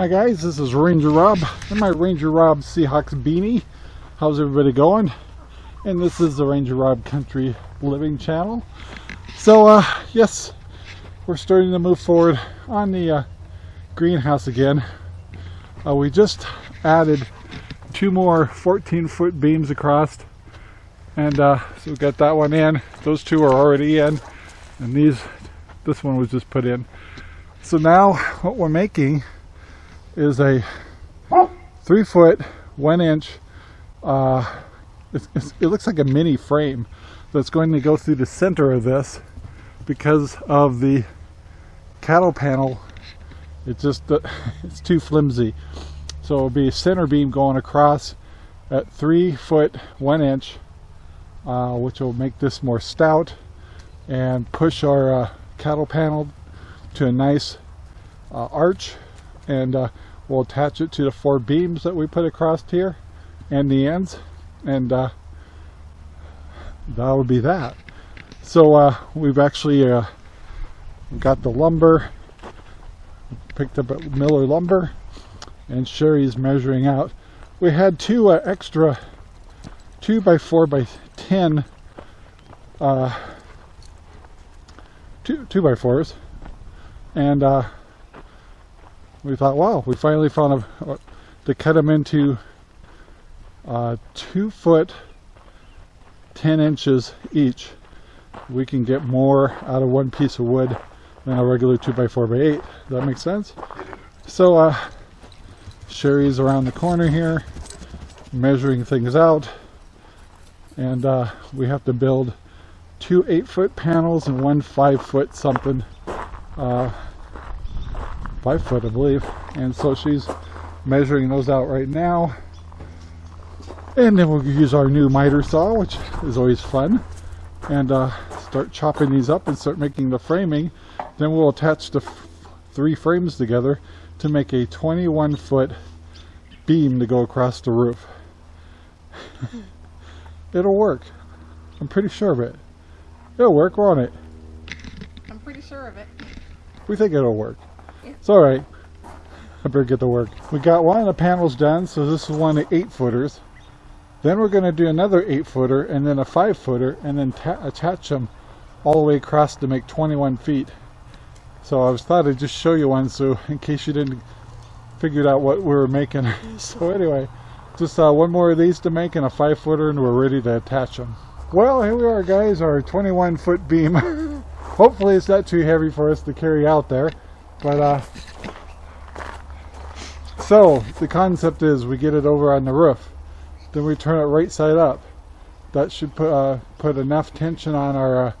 Hi guys, this is Ranger Rob and my Ranger Rob Seahawks beanie. How's everybody going? And this is the Ranger Rob Country Living channel. So uh, yes, we're starting to move forward on the uh, greenhouse again. Uh, we just added two more 14 foot beams across and uh, so we got that one in. Those two are already in and these, this one was just put in. So now what we're making is a three foot, one inch, uh, it's, it's, it looks like a mini frame that's going to go through the center of this because of the cattle panel. It's just, uh, it's too flimsy. So it'll be a center beam going across at three foot, one inch, uh, which will make this more stout and push our uh, cattle panel to a nice uh, arch and uh, we'll attach it to the four beams that we put across here and the ends and uh, that would be that. So uh, we've actually uh, got the lumber picked up at Miller lumber and Sherry's measuring out. We had two uh, extra two by four by ten uh, two two by fours and uh, we thought, wow, we finally found a, to cut them into uh, two foot, 10 inches each. We can get more out of one piece of wood than a regular 2x4 by 8 Does that make sense? So uh, Sherry's around the corner here measuring things out and uh, we have to build two 8 foot panels and one 5 foot something uh, five foot I believe. And so she's measuring those out right now. And then we'll use our new miter saw which is always fun. And uh, start chopping these up and start making the framing. Then we'll attach the three frames together to make a 21 foot beam to go across the roof. It'll work. I'm pretty sure of it. It'll work won't it? I'm pretty sure of it. We think it'll work it's alright. I better get to work. We got one of the panels done, so this is one of the 8 footers. Then we're going to do another 8 footer and then a 5 footer and then attach them all the way across to make 21 feet. So I was thought I'd just show you one so in case you didn't figure out what we were making. so anyway, just uh, one more of these to make and a 5 footer and we're ready to attach them. Well, here we are guys, our 21 foot beam. Hopefully it's not too heavy for us to carry out there. But, uh, so the concept is we get it over on the roof. Then we turn it right side up. That should put, uh, put enough tension on our uh,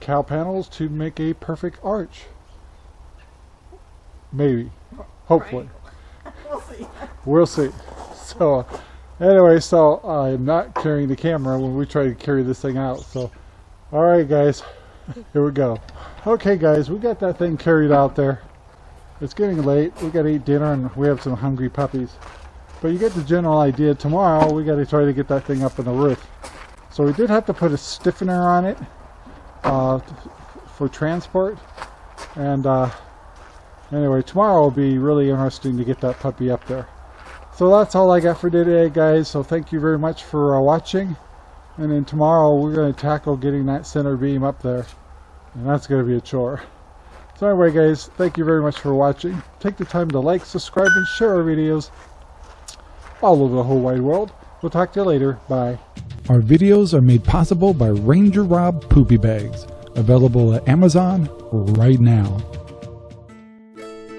cow panels to make a perfect arch. Maybe. Hopefully. Right. We'll see. We'll see. So, anyway, so I'm not carrying the camera when we try to carry this thing out. So, alright guys, here we go. Okay guys, we got that thing carried out there. It's getting late. We got to eat dinner and we have some hungry puppies. But you get the general idea. Tomorrow we got to try to get that thing up on the roof. So we did have to put a stiffener on it uh, for transport. And uh, anyway, tomorrow will be really interesting to get that puppy up there. So that's all I got for today, guys. So thank you very much for uh, watching. And then tomorrow we're going to tackle getting that center beam up there. And that's going to be a chore. So anyway guys, thank you very much for watching. Take the time to like, subscribe, and share our videos all over the whole wide world. We'll talk to you later. Bye. Our videos are made possible by Ranger Rob Poopy Bags, available at Amazon right now.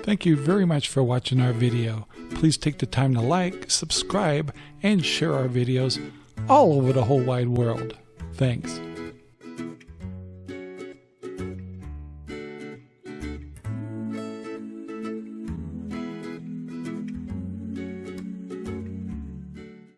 Thank you very much for watching our video. Please take the time to like, subscribe, and share our videos all over the whole wide world. Thanks.